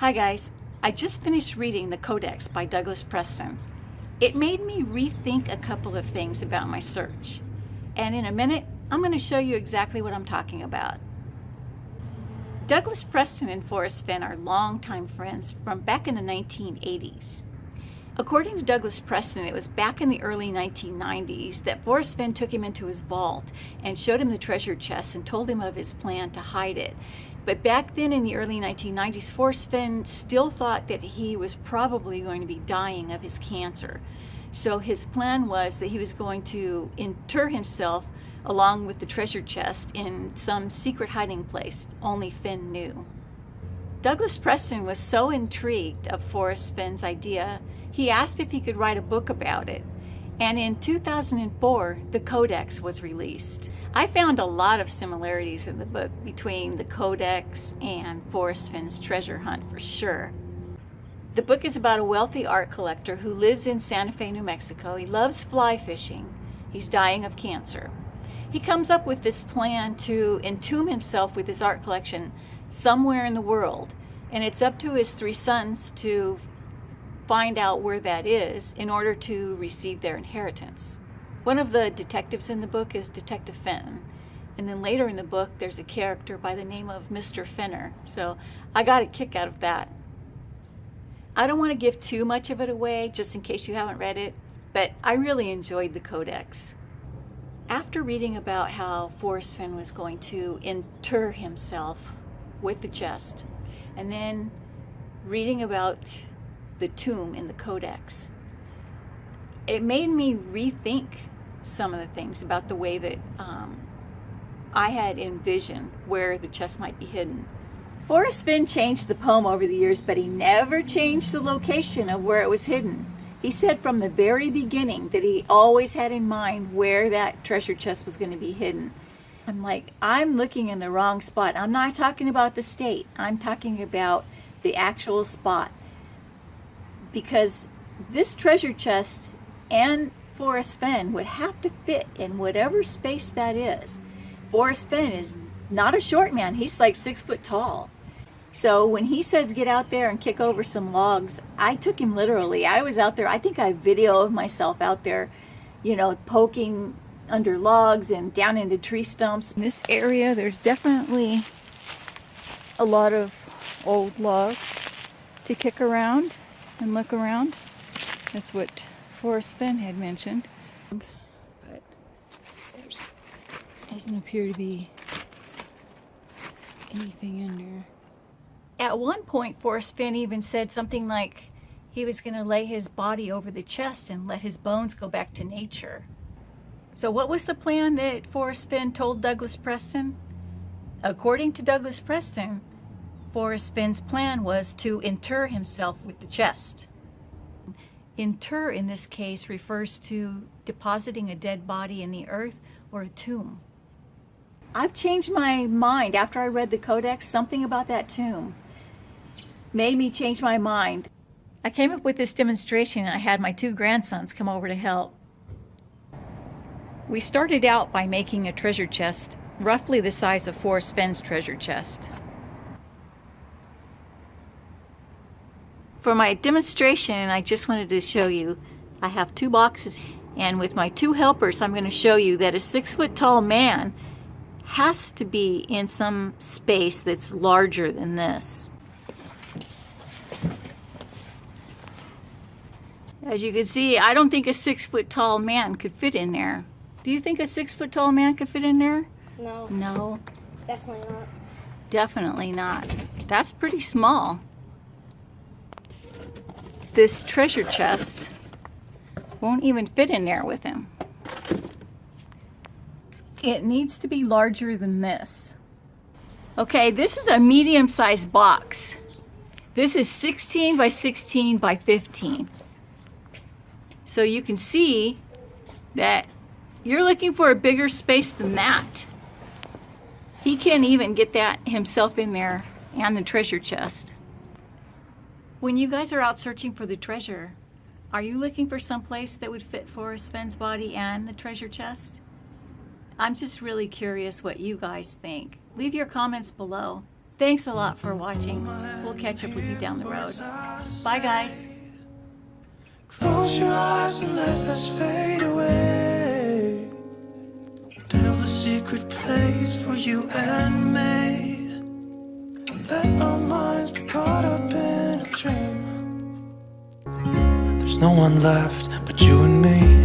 Hi guys, I just finished reading The Codex by Douglas Preston. It made me rethink a couple of things about my search. And in a minute, I'm going to show you exactly what I'm talking about. Douglas Preston and Forrest Fenn are longtime friends from back in the 1980s. According to Douglas Preston, it was back in the early 1990s that Forrest Fenn took him into his vault and showed him the treasure chest and told him of his plan to hide it. But back then in the early 1990s, Forrest Fenn still thought that he was probably going to be dying of his cancer. So his plan was that he was going to inter himself along with the treasure chest in some secret hiding place only Fenn knew. Douglas Preston was so intrigued of Forrest Fenn's idea, he asked if he could write a book about it. And in 2004, the Codex was released. I found a lot of similarities in the book between the Codex and Forrest Fenn's treasure hunt for sure. The book is about a wealthy art collector who lives in Santa Fe, New Mexico. He loves fly fishing. He's dying of cancer. He comes up with this plan to entomb himself with his art collection somewhere in the world. And it's up to his three sons to find out where that is in order to receive their inheritance. One of the detectives in the book is Detective Fenn. And then later in the book, there's a character by the name of Mr. Fenner. So I got a kick out of that. I don't want to give too much of it away, just in case you haven't read it, but I really enjoyed the Codex. After reading about how Forrest Fenn was going to inter himself with the chest, and then reading about the tomb in the Codex, it made me rethink some of the things about the way that um, I had envisioned where the chest might be hidden. Forrest Fenn changed the poem over the years, but he never changed the location of where it was hidden. He said from the very beginning that he always had in mind where that treasure chest was going to be hidden. I'm like, I'm looking in the wrong spot. I'm not talking about the state. I'm talking about the actual spot. Because this treasure chest and Forrest Fenn would have to fit in whatever space that is. Forrest Fenn is not a short man. He's like six foot tall. So when he says get out there and kick over some logs, I took him literally. I was out there. I think I have video of myself out there, you know, poking under logs and down into tree stumps. In this area, there's definitely a lot of old logs to kick around and look around. That's what Forrest Fenn had mentioned. But there doesn't appear to be anything in there. At one point, Forrest Fenn even said something like he was going to lay his body over the chest and let his bones go back to nature. So what was the plan that Forrest Fenn told Douglas Preston? According to Douglas Preston, Forrest Fenn's plan was to inter himself with the chest. Inter in this case refers to depositing a dead body in the earth or a tomb. I've changed my mind after I read the Codex. Something about that tomb made me change my mind. I came up with this demonstration and I had my two grandsons come over to help. We started out by making a treasure chest roughly the size of Forrest Fenn's treasure chest. For my demonstration, I just wanted to show you, I have two boxes and with my two helpers, I'm going to show you that a six foot tall man has to be in some space that's larger than this. As you can see, I don't think a six foot tall man could fit in there. Do you think a six foot tall man could fit in there? No. No. Definitely not. Definitely not. That's pretty small this treasure chest won't even fit in there with him. It needs to be larger than this. Okay, this is a medium-sized box. This is 16 by 16 by 15. So you can see that you're looking for a bigger space than that. He can't even get that himself in there and the treasure chest. When you guys are out searching for the treasure, are you looking for some place that would fit for Fenn's body and the treasure chest? I'm just really curious what you guys think. Leave your comments below. Thanks a lot for watching. We'll catch up with you down the road. Bye, guys. Close your eyes and let us fade away. Build a secret place for you and me. Let our minds be caught up in dream. There's no one left but you and me.